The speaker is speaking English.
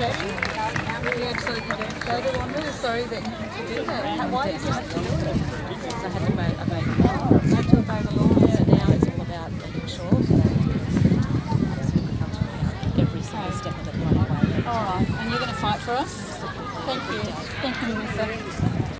absolutely devastated. I'm really sorry that you had to do that. How- Why did you have to do it? I had to obey, obey the law. I had to obey the law. So now it's all about making sure that absolutely comes to account every single step of the way. All right, and you're going to fight for us? Thank you. Thank you, Minister.